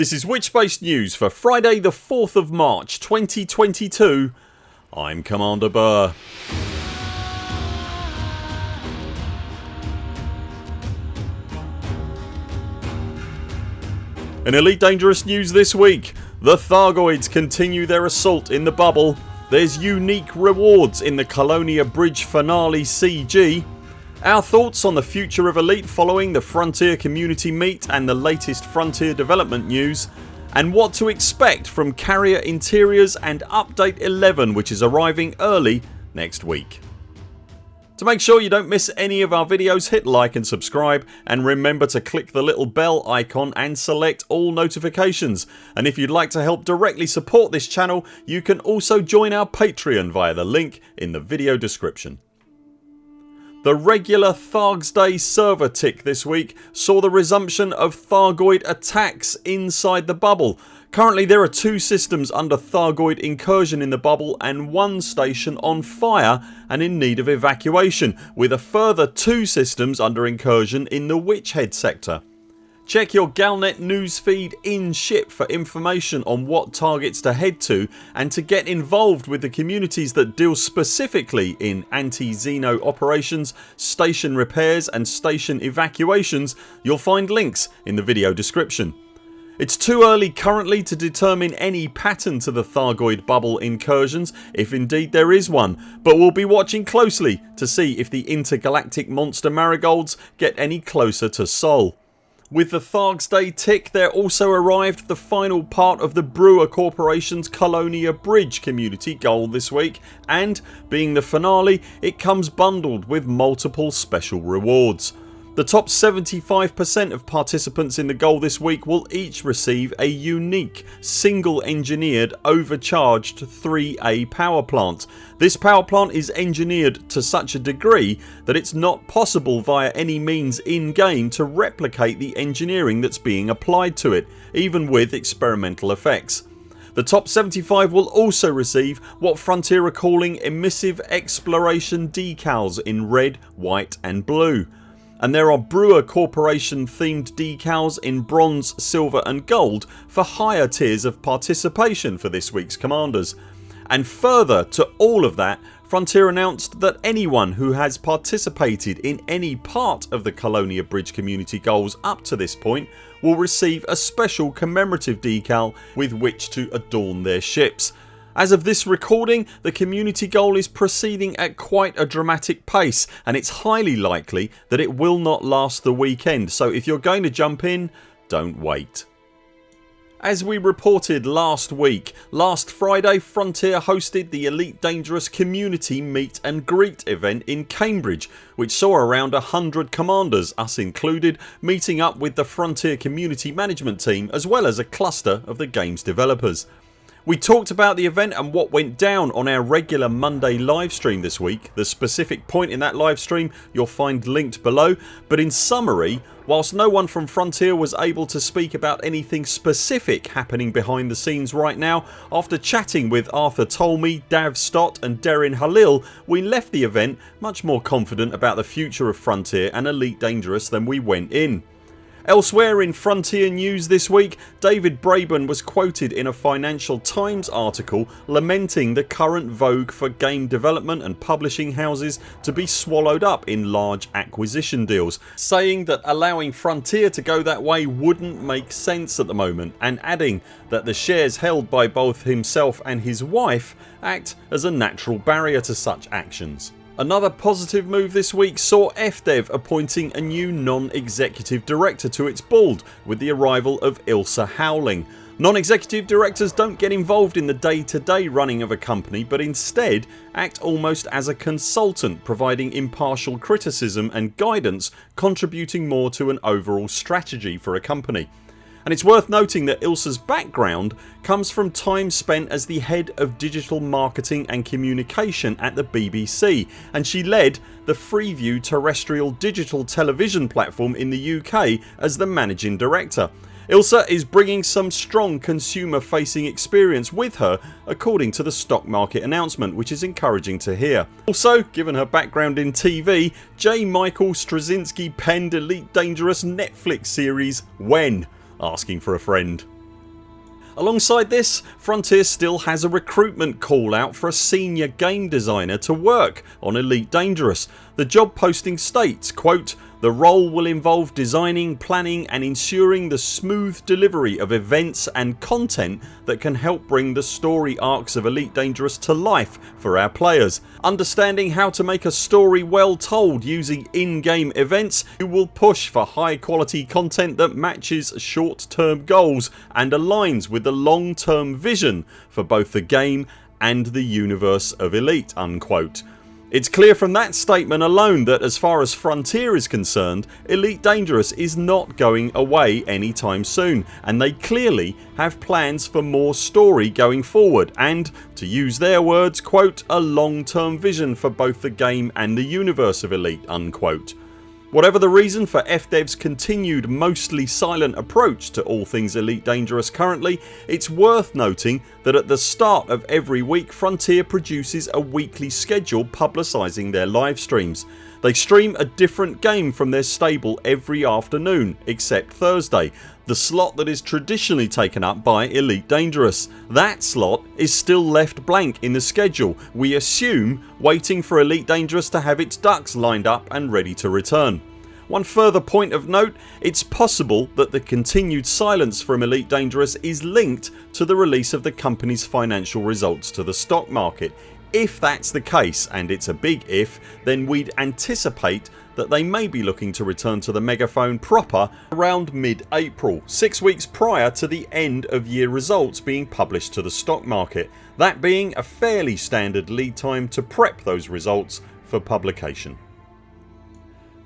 This is Witchspace News for Friday the 4th of March 2022 I'm Commander Burr. In Elite Dangerous news this week. The Thargoids continue their assault in the bubble. There's unique rewards in the Colonia Bridge Finale CG our thoughts on the future of Elite following the Frontier Community Meet and the latest Frontier development news and what to expect from Carrier Interiors and Update 11 which is arriving early next week. To make sure you don't miss any of our videos hit like and subscribe and remember to click the little bell icon and select all notifications and if you'd like to help directly support this channel you can also join our Patreon via the link in the video description. The regular Thargs Day server tick this week saw the resumption of Thargoid attacks inside the bubble. Currently there are two systems under Thargoid incursion in the bubble and one station on fire and in need of evacuation with a further two systems under incursion in the Witchhead sector. Check your Galnet newsfeed in ship for information on what targets to head to and to get involved with the communities that deal specifically in anti-Xeno operations, station repairs and station evacuations you'll find links in the video description. It's too early currently to determine any pattern to the Thargoid bubble incursions if indeed there is one but we'll be watching closely to see if the intergalactic monster marigolds get any closer to Sol. With the Thargs Day tick there also arrived the final part of the Brewer Corporation's Colonia Bridge community goal this week and being the finale it comes bundled with multiple special rewards. The top 75% of participants in the goal this week will each receive a unique single engineered overcharged 3A power plant. This power plant is engineered to such a degree that it's not possible via any means in game to replicate the engineering that's being applied to it even with experimental effects. The top 75 will also receive what Frontier are calling emissive exploration decals in red, white and blue and there are Brewer Corporation themed decals in bronze, silver and gold for higher tiers of participation for this week's commanders. And further to all of that Frontier announced that anyone who has participated in any part of the Colonia Bridge community goals up to this point will receive a special commemorative decal with which to adorn their ships as of this recording the community goal is proceeding at quite a dramatic pace and it's highly likely that it will not last the weekend so if you're going to jump in don't wait. As we reported last week, last Friday Frontier hosted the Elite Dangerous Community Meet and Greet event in Cambridge which saw around 100 commanders, us included, meeting up with the Frontier Community Management team as well as a cluster of the games developers. We talked about the event and what went down on our regular Monday livestream this week. The specific point in that livestream you'll find linked below but in summary whilst no one from Frontier was able to speak about anything specific happening behind the scenes right now after chatting with Arthur Tolmie, Dav Stott and Derin Halil we left the event much more confident about the future of Frontier and Elite Dangerous than we went in. Elsewhere in Frontier news this week David Braben was quoted in a Financial Times article lamenting the current vogue for game development and publishing houses to be swallowed up in large acquisition deals saying that allowing Frontier to go that way wouldn't make sense at the moment and adding that the shares held by both himself and his wife act as a natural barrier to such actions. Another positive move this week saw FDev appointing a new non-executive director to its board with the arrival of Ilse Howling. Non-executive directors don't get involved in the day to day running of a company but instead act almost as a consultant providing impartial criticism and guidance contributing more to an overall strategy for a company and it's worth noting that Ilse's background comes from time spent as the head of digital marketing and communication at the BBC and she led the Freeview terrestrial digital television platform in the UK as the managing director. Ilse is bringing some strong consumer facing experience with her according to the stock market announcement which is encouraging to hear. Also given her background in TV J Michael Straczynski penned Elite Dangerous Netflix series When asking for a friend. Alongside this Frontier still has a recruitment call out for a senior game designer to work on Elite Dangerous. The job posting states quote the role will involve designing, planning and ensuring the smooth delivery of events and content that can help bring the story arcs of Elite Dangerous to life for our players. Understanding how to make a story well told using in-game events you will push for high quality content that matches short term goals and aligns with the long term vision for both the game and the universe of Elite unquote. It's clear from that statement alone that as far as Frontier is concerned Elite Dangerous is not going away anytime soon and they clearly have plans for more story going forward and, to use their words, quote, a long term vision for both the game and the universe of Elite unquote. Whatever the reason for FDev's continued mostly silent approach to all things Elite Dangerous currently it's worth noting that at the start of every week Frontier produces a weekly schedule publicising their live streams. They stream a different game from their stable every afternoon except Thursday the slot that is traditionally taken up by Elite Dangerous. That slot is still left blank in the schedule we assume waiting for Elite Dangerous to have its ducks lined up and ready to return. One further point of note it's possible that the continued silence from Elite Dangerous is linked to the release of the company's financial results to the stock market. If that's the case and it's a big if then we'd anticipate that they may be looking to return to the megaphone proper around mid April 6 weeks prior to the end of year results being published to the stock market that being a fairly standard lead time to prep those results for publication.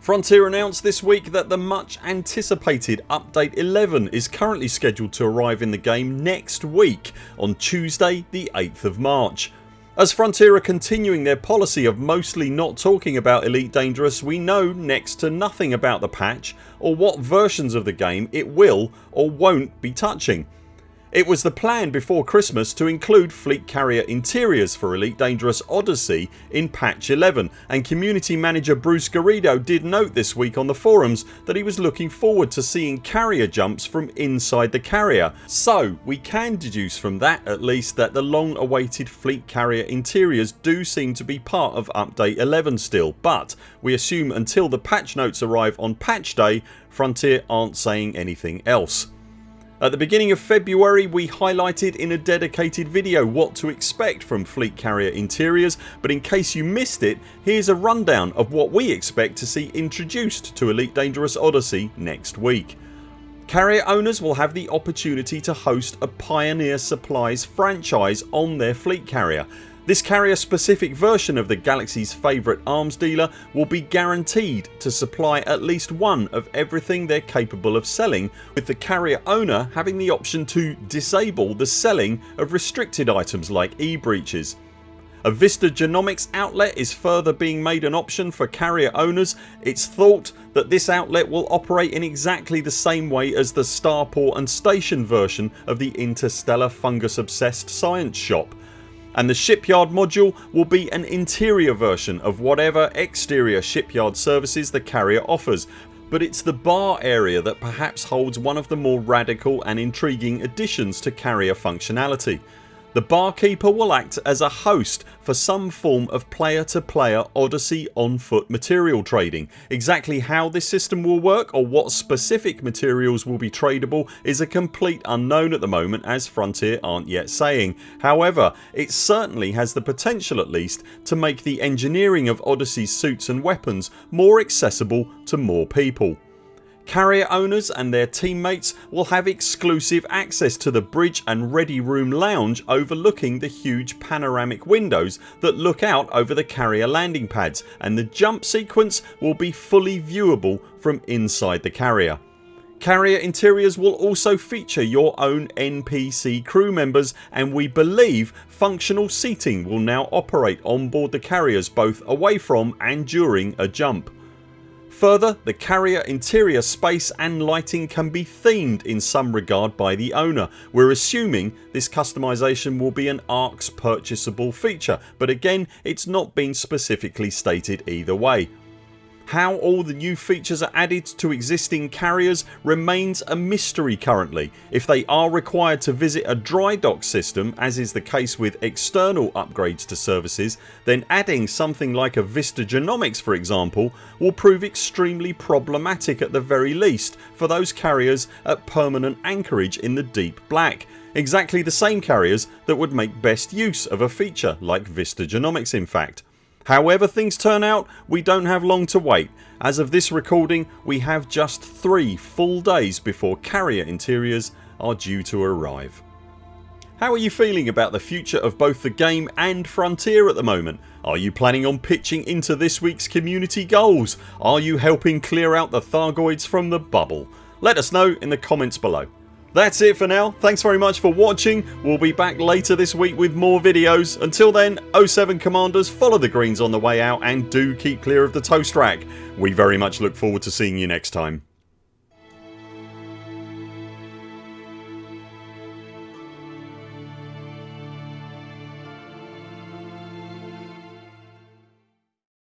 Frontier announced this week that the much anticipated update 11 is currently scheduled to arrive in the game next week on Tuesday the 8th of March. As Frontier are continuing their policy of mostly not talking about Elite Dangerous we know next to nothing about the patch or what versions of the game it will or won't be touching. It was the plan before Christmas to include fleet carrier interiors for Elite Dangerous Odyssey in patch 11 and community manager Bruce Garrido did note this week on the forums that he was looking forward to seeing carrier jumps from inside the carrier so we can deduce from that at least that the long awaited fleet carrier interiors do seem to be part of update 11 still but we assume until the patch notes arrive on patch day Frontier aren't saying anything else. At the beginning of February we highlighted in a dedicated video what to expect from fleet carrier interiors but in case you missed it here's a rundown of what we expect to see introduced to Elite Dangerous Odyssey next week. Carrier owners will have the opportunity to host a Pioneer Supplies franchise on their fleet carrier this carrier specific version of the Galaxy's favourite arms dealer will be guaranteed to supply at least one of everything they're capable of selling with the carrier owner having the option to disable the selling of restricted items like e-breaches. A Vista Genomics outlet is further being made an option for carrier owners. It's thought that this outlet will operate in exactly the same way as the starport and station version of the interstellar fungus obsessed science shop and the shipyard module will be an interior version of whatever exterior shipyard services the carrier offers but it's the bar area that perhaps holds one of the more radical and intriguing additions to carrier functionality. The barkeeper will act as a host for some form of player to player Odyssey on foot material trading. Exactly how this system will work or what specific materials will be tradable is a complete unknown at the moment as Frontier aren't yet saying. However it certainly has the potential at least to make the engineering of Odyssey's suits and weapons more accessible to more people. Carrier owners and their teammates will have exclusive access to the bridge and ready room lounge overlooking the huge panoramic windows that look out over the carrier landing pads and the jump sequence will be fully viewable from inside the carrier. Carrier interiors will also feature your own NPC crew members and we believe functional seating will now operate on board the carriers both away from and during a jump. Further the carrier interior space and lighting can be themed in some regard by the owner. We're assuming this customisation will be an ARX purchasable feature but again it's not been specifically stated either way. How all the new features are added to existing carriers remains a mystery currently. If they are required to visit a dry dock system as is the case with external upgrades to services then adding something like a Vista Genomics for example will prove extremely problematic at the very least for those carriers at permanent anchorage in the deep black exactly the same carriers that would make best use of a feature like Vista Genomics in fact. However things turn out we don't have long to wait. As of this recording we have just 3 full days before carrier interiors are due to arrive. How are you feeling about the future of both the game and Frontier at the moment? Are you planning on pitching into this weeks community goals? Are you helping clear out the Thargoids from the bubble? Let us know in the comments below. That's it for now. Thanks very much for watching. We'll be back later this week with more videos. Until then 0 7 CMDRs follow the greens on the way out and do keep clear of the toast rack. We very much look forward to seeing you next time.